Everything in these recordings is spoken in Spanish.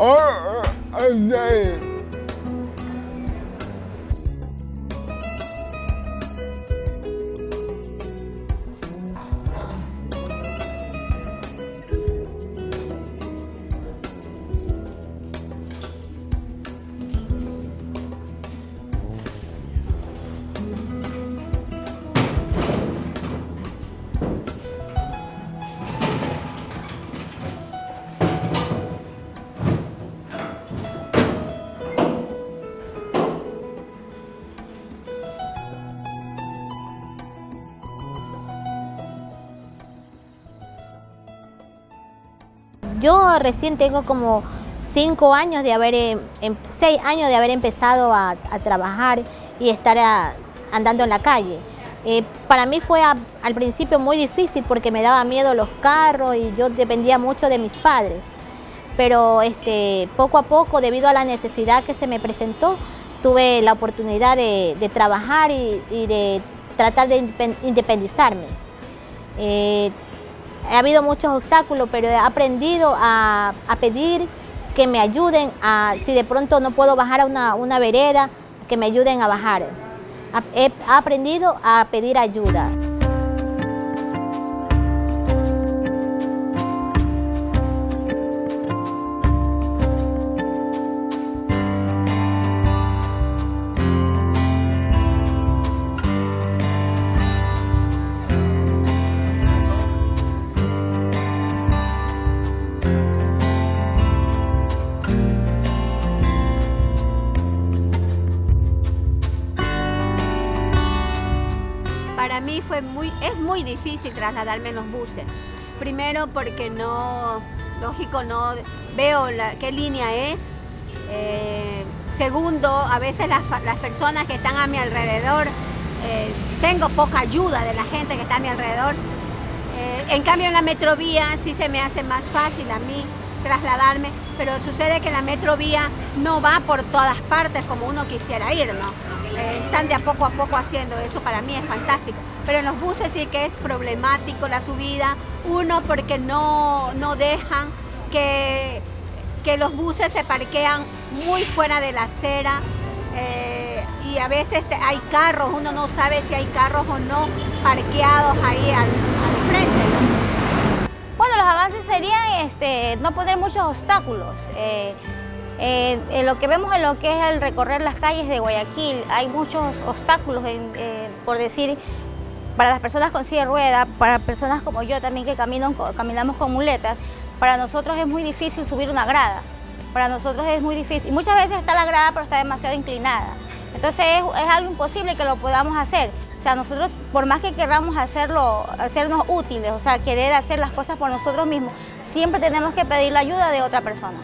Oh, I'm name. Yo recién tengo como cinco años de haber, em, em, seis años de haber empezado a, trabajar y estar andando en la calle. Eh, para mí fue al principio muy difícil porque me daba miedo los carros y yo dependía mucho de mis padres. Pero este, poco a poco, debido a la necesidad que se me presentó, tuve la oportunidad de, trabajar y, de tratar de independizarme. Eh, ha habido muchos obstáculos, pero he aprendido a, pedir que me ayuden, a, si de pronto no puedo bajar a una, vereda, que me ayuden a bajar. He aprendido a pedir ayuda. Para mí fue muy, es muy difícil trasladarme en los buses. Primero porque no, lógico, no veo qué línea es. Eh, segundo, a veces las, personas que están a mi alrededor, eh, tengo poca ayuda de la gente que está a mi alrededor. Eh, en cambio en la metrovía sí se me hace más fácil a mí trasladarme, pero sucede que la metrovía no va por todas partes como uno quisiera ir. Están de a poco a poco haciendo, eso para mí es fantástico. Pero en los buses sí que es problemático la subida, uno porque no, no dejan que, que los buses se parquean muy fuera de la acera eh, y a veces hay carros, uno no sabe si hay carros o no parqueados ahí al, frente. Bueno, los avances serían este, no poner muchos obstáculos. Eh, eh, lo que vemos en lo que es el recorrer las calles de Guayaquil, hay muchos obstáculos, eh, por decir, para las personas con silla de rueda, para personas como yo también que caminamos con muletas, para nosotros es muy difícil subir una grada. Para nosotros es muy difícil. Muchas veces está la grada, pero está demasiado inclinada. Entonces es, es algo imposible que lo podamos hacer. O sea, nosotros, por más que queramos hacerlo, hacernos útiles, o sea, querer hacer las cosas por nosotros mismos, siempre tenemos que pedir la ayuda de otra persona.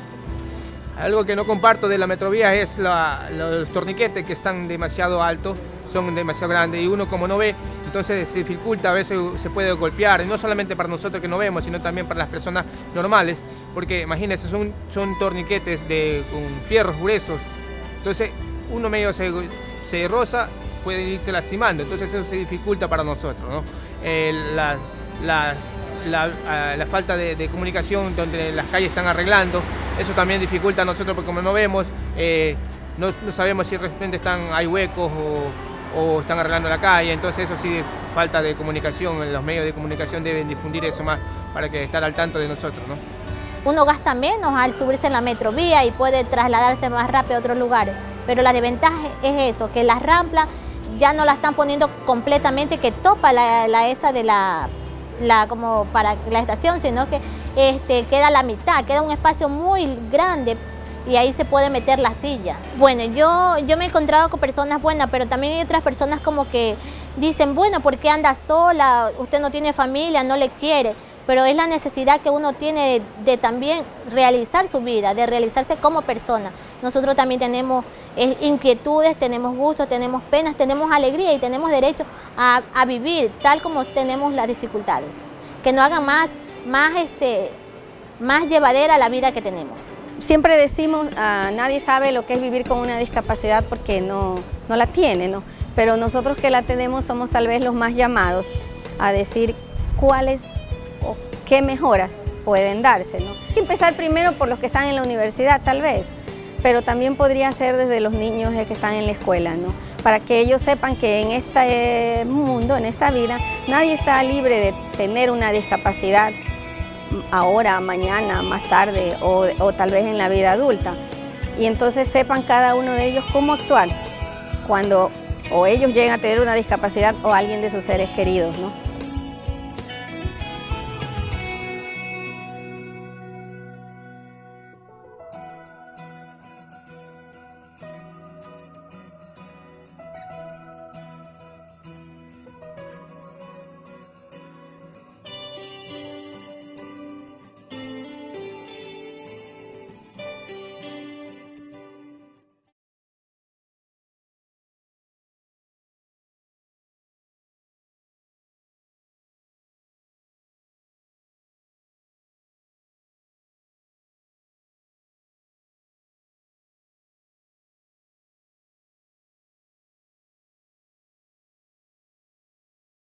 Algo que no comparto de la metrovía es los torniquetes que están demasiado altos, son demasiado grandes y uno como no ve, entonces se dificulta, a veces se puede golpear, y no solamente para nosotros que no vemos, sino también para las personas normales, porque imagínense, son, son torniquetes de, con fierros gruesos, entonces uno medio se, roza, puede irse lastimando, entonces eso se dificulta para nosotros. ¿no? las, las la, falta de, comunicación donde las calles están arreglando, eso también dificulta a nosotros porque como no vemos, eh, no, sabemos si de repente están, hay huecos o, están arreglando la calle, entonces eso sí, falta de comunicación, los medios de comunicación deben difundir eso más para que estar al tanto de nosotros. ¿no? Uno gasta menos al subirse en la metrovía y puede trasladarse más rápido a otros lugares, pero la desventaja es eso, que las ramplas ya no la están poniendo completamente, que topa la, la esa de la la, como para la estación, sino que este, queda la mitad, queda un espacio muy grande y ahí se puede meter la silla. Bueno, yo, yo me he encontrado con personas buenas, pero también hay otras personas como que dicen, bueno, ¿por qué anda sola? Usted no tiene familia, no le quiere pero es la necesidad que uno tiene de, también realizar su vida, de realizarse como persona. Nosotros también tenemos eh, inquietudes, tenemos gustos, tenemos penas, tenemos alegría y tenemos derecho a, vivir tal como tenemos las dificultades. Que no hagan más, más, este, más llevadera la vida que tenemos. Siempre decimos, a nadie sabe lo que es vivir con una discapacidad porque no, no la tiene, ¿no? pero nosotros que la tenemos somos tal vez los más llamados a decir cuáles qué mejoras pueden darse. ¿no? Empezar primero por los que están en la universidad tal vez, pero también podría ser desde los niños que están en la escuela, ¿no? para que ellos sepan que en este mundo, en esta vida, nadie está libre de tener una discapacidad ahora, mañana, más tarde o, o tal vez en la vida adulta. Y entonces sepan cada uno de ellos cómo actuar cuando o ellos llegan a tener una discapacidad o alguien de sus seres queridos. ¿no?